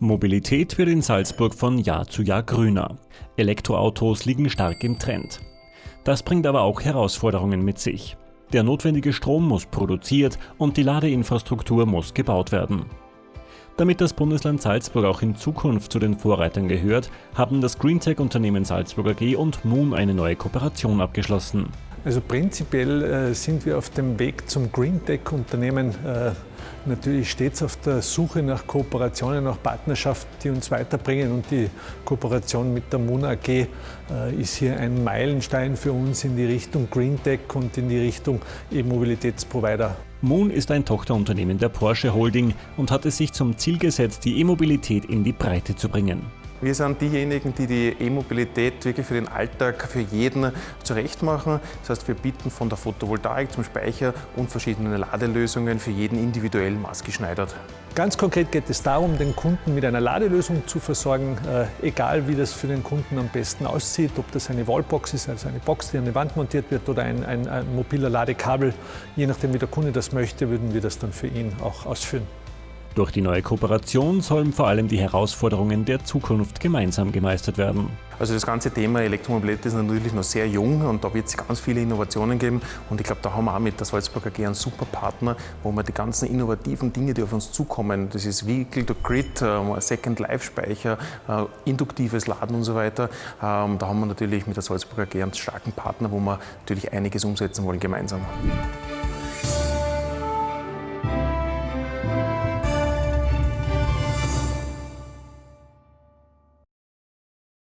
Mobilität wird in Salzburg von Jahr zu Jahr grüner. Elektroautos liegen stark im Trend. Das bringt aber auch Herausforderungen mit sich. Der notwendige Strom muss produziert und die Ladeinfrastruktur muss gebaut werden. Damit das Bundesland Salzburg auch in Zukunft zu den Vorreitern gehört, haben das Greentech-Unternehmen Salzburg AG und Moon eine neue Kooperation abgeschlossen. Also prinzipiell äh, sind wir auf dem Weg zum Greentech-Unternehmen äh, natürlich stets auf der Suche nach Kooperationen, nach Partnerschaften, die uns weiterbringen. Und die Kooperation mit der Moon AG äh, ist hier ein Meilenstein für uns in die Richtung Greentech und in die Richtung E-Mobilitätsprovider. Moon ist ein Tochterunternehmen der Porsche Holding und hat es sich zum Ziel gesetzt, die E-Mobilität in die Breite zu bringen. Wir sind diejenigen, die die E-Mobilität wirklich für den Alltag, für jeden zurecht machen. Das heißt, wir bieten von der Photovoltaik zum Speicher und verschiedene Ladelösungen für jeden individuell maßgeschneidert. Ganz konkret geht es darum, den Kunden mit einer Ladelösung zu versorgen, äh, egal wie das für den Kunden am besten aussieht, ob das eine Wallbox ist, also eine Box, die an die Wand montiert wird oder ein, ein, ein mobiler Ladekabel. Je nachdem, wie der Kunde das möchte, würden wir das dann für ihn auch ausführen. Durch die neue Kooperation sollen vor allem die Herausforderungen der Zukunft gemeinsam gemeistert werden. Also das ganze Thema Elektromobilität ist natürlich noch sehr jung und da wird es ganz viele Innovationen geben und ich glaube, da haben wir auch mit der Salzburger AG einen super Partner, wo wir die ganzen innovativen Dinge, die auf uns zukommen, das ist Vehicle to Grid, äh, Second Life Speicher, äh, induktives Laden und so weiter, ähm, da haben wir natürlich mit der Salzburger AG einen starken Partner, wo wir natürlich einiges umsetzen wollen gemeinsam.